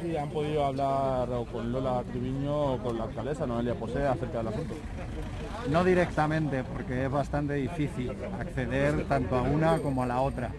si han podido hablar con Lola Triviño o con la alcaldesa Noelia Posee acerca del asunto. No directamente, porque es bastante difícil acceder tanto a una como a la otra.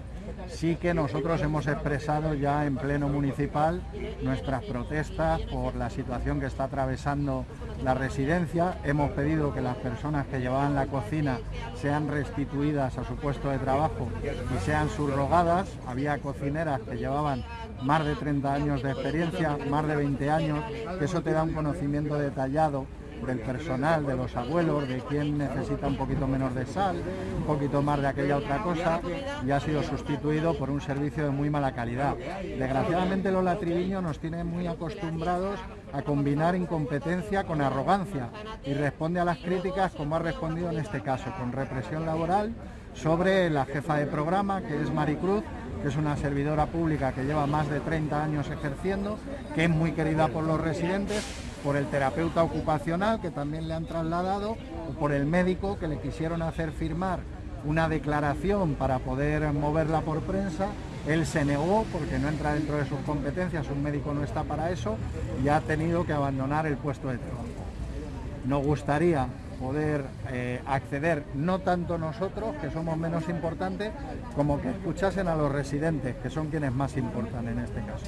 Sí que nosotros hemos expresado ya en pleno municipal nuestras protestas por la situación que está atravesando la residencia. Hemos pedido que las personas que llevaban la cocina sean restituidas a su puesto de trabajo y sean subrogadas. Había cocineras que llevaban más de 30 años de experiencia, más de 20 años, que eso te da un conocimiento detallado del personal, de los abuelos, de quién necesita un poquito menos de sal, un poquito más de aquella otra cosa, y ha sido sustituido por un servicio de muy mala calidad. Desgraciadamente Lola Triviño nos tiene muy acostumbrados a combinar incompetencia con arrogancia y responde a las críticas como ha respondido en este caso, con represión laboral sobre la jefa de programa, que es Maricruz, que es una servidora pública que lleva más de 30 años ejerciendo, que es muy querida por los residentes, por el terapeuta ocupacional que también le han trasladado, o por el médico que le quisieron hacer firmar una declaración para poder moverla por prensa. Él se negó porque no entra dentro de sus competencias, un médico no está para eso y ha tenido que abandonar el puesto de trabajo. Nos gustaría poder eh, acceder, no tanto nosotros, que somos menos importantes, como que escuchasen a los residentes, que son quienes más importan en este caso.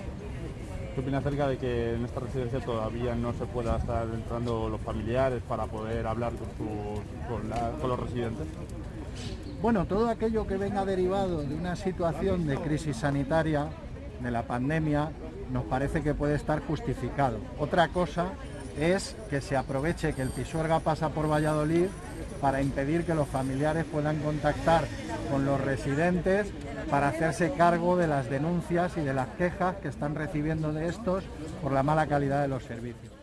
¿Qué opina acerca de que en esta residencia todavía no se pueda estar entrando los familiares para poder hablar con, los residentes? Bueno, todo aquello que venga derivado de una situación de crisis sanitaria, de la pandemia, nos parece que puede estar justificado. Otra cosa es que se aproveche que el Pisuerga pasa por Valladolid para impedir que los familiares puedan contactar con los residentes para hacerse cargo de las denuncias y de las quejas que están recibiendo de estos por la mala calidad de los servicios.